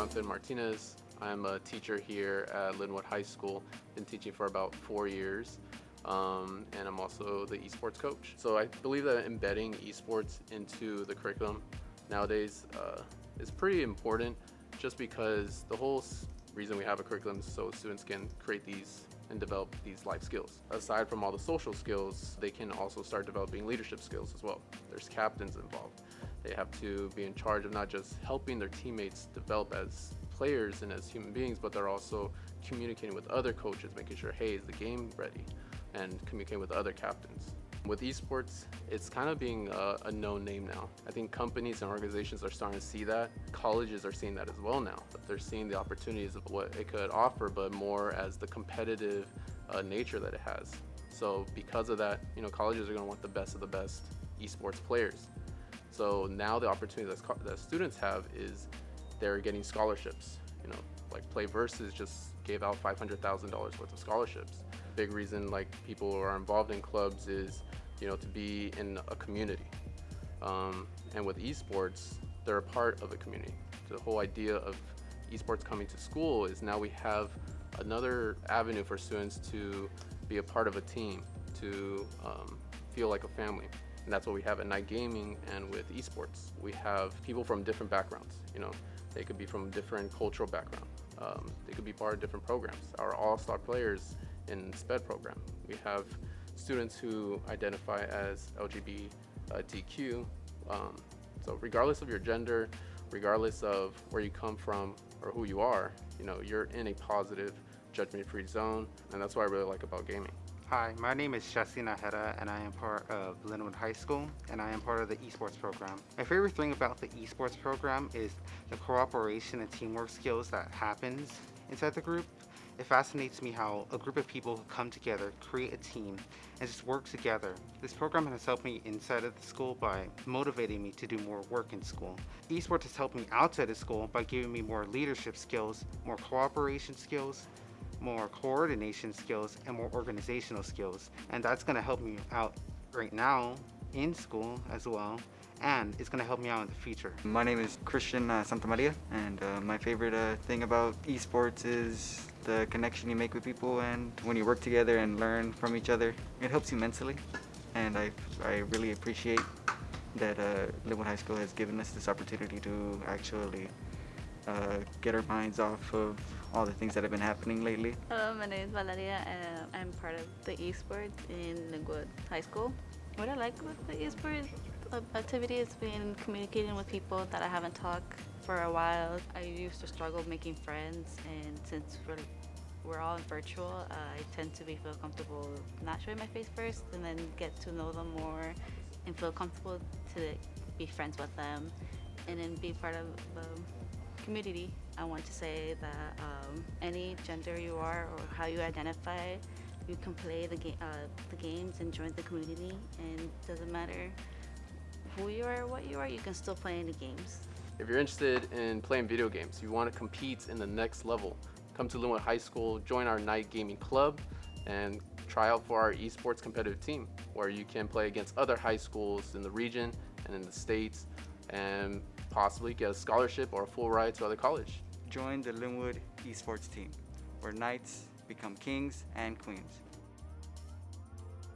Jonathan Martinez. I'm a teacher here at Linwood High School. Been teaching for about four years. Um, and I'm also the esports coach. So I believe that embedding esports into the curriculum nowadays uh, is pretty important just because the whole reason we have a curriculum is so students can create these and develop these life skills. Aside from all the social skills, they can also start developing leadership skills as well. There's captains involved. They have to be in charge of not just helping their teammates develop as players and as human beings, but they're also communicating with other coaches, making sure, hey, is the game ready? And communicating with other captains. With esports, it's kind of being a, a, known name now. I think companies and organizations are starting to see that. Colleges are seeing that as well now. They're seeing the opportunities of what it could offer, but more as the competitive uh, nature that it has. So because of that, you know, colleges are going to want the best of the best esports players. So now the opportunity that, that students have is they're getting scholarships. You know, like PlayVS just gave out $500,000 worth of scholarships. Big reason like people are involved in clubs is, you know, to be in a community. Um, and with esports, they're a part of a community. The whole idea of esports coming to school is now we have another avenue for students to be a part of a team, to um, feel like a family. And that's what we have at Knight Gaming and with esports. We have people from different backgrounds, you know, they could be from different cultural background. Um, they could be part of different programs. Our all-star players in SPED program. We have students who identify as LGBTQ. Um, so regardless of your gender, regardless of where you come from or who you are, you know, you're in a positive judgment-free zone, and that's what I really like about gaming. Hi, my name is Jesse Naheda and I am part of Linwood High School and I am part of the esports program. My favorite thing about the esports program is the cooperation and teamwork skills that happens inside the group. It fascinates me how a group of people come together, create a team, and just work together. This program has helped me inside of the school by motivating me to do more work in school. Esports has helped me outside of school by giving me more leadership skills, more cooperation skills, more coordination skills and more organizational skills. And that's going to help me out right now in school as well. And it's going to help me out in the future. My name is Christian uh, Santamaria. And uh, my favorite uh, thing about esports is the connection you make with people and when you work together and learn from each other. It helps you mentally. And I, I really appreciate that uh, Linwood High School has given us this opportunity to actually uh, get our minds off of all the things that have been happening lately. Hello, my name is Valeria I'm part of the esports in Linwood High School. What I like with the esports activity is being communicating with people that I haven't talked for a while. I used to struggle making friends and since we're, we're all virtual, uh, I tend to be feel comfortable not showing my face first and then get to know them more and feel comfortable to be friends with them and then be part of um, community, I want to say that um, any gender you are or how you identify, you can play the, ga uh, the games and join the community and it doesn't matter who you are or what you are, you can still play the games. If you're interested in playing video games, you want to compete in the next level, come to Linwood High School, join our knight gaming club, and try out for our esports competitive team, where you can play against other high schools in the region and in the States, and possibly get a scholarship or a full ride to other college. Join the Linwood esports team, where knights become kings and queens.